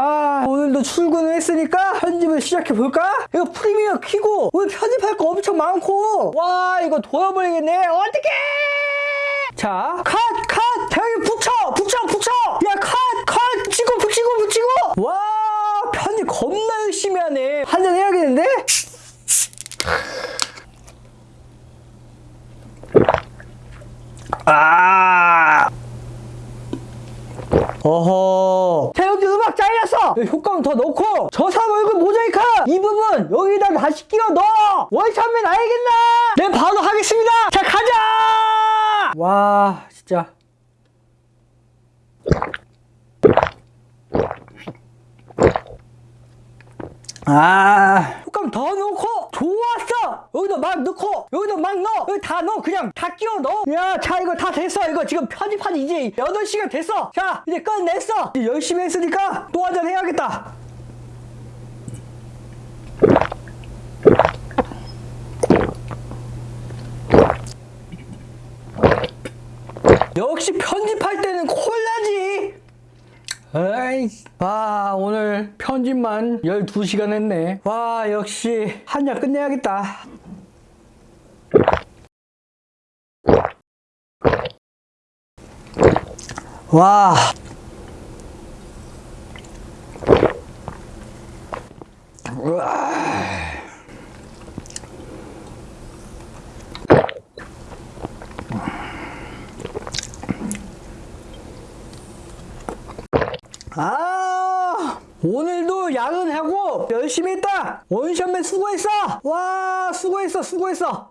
아 오늘도 출근을 했으니까 편집을 시작해볼까? 이거 프리미어 키고 오늘 편집할 거 엄청 많고 와 이거 돌아버리겠네 어떡해 자, 컷, 컷! 대형이 붙여! 붙여, 붙여! 야, 컷, 컷! 붙이고, 붙이고, 붙이고! 와, 편집 겁나 열심히 하네. 한잔 해야겠는데? 아! 어허. 자, 여기 음악 잘렸어! 여기 효과음 더 넣고, 저 사람 얼굴 모자이크! 이 부분 여기다 다시 끼워 넣어! 원샷면 알겠나? 네, 바로 하겠습니다! 자, 가자! 와, 진짜. 아, 효과음 더 넣고! 여기도 막 넣고, 여기도 막 넣어! 여기 다 넣어! 그냥 다 끼워 넣어! 야, 자, 이거 다 됐어! 이거 지금 편집한 이제 8시간 됐어! 자, 이제 끝냈어! 이제 열심히 했으니까 또 한잔 해야겠다! 역시 편집할 때는 콜라지! 에이, 와, 오늘 편집만 12시간 했네. 와, 역시 한 잔 끝내야겠다. 와. 우와. 아 오늘도 야근하고 열심히 했다 원샷맨 수고했어 와 수고했어 수고했어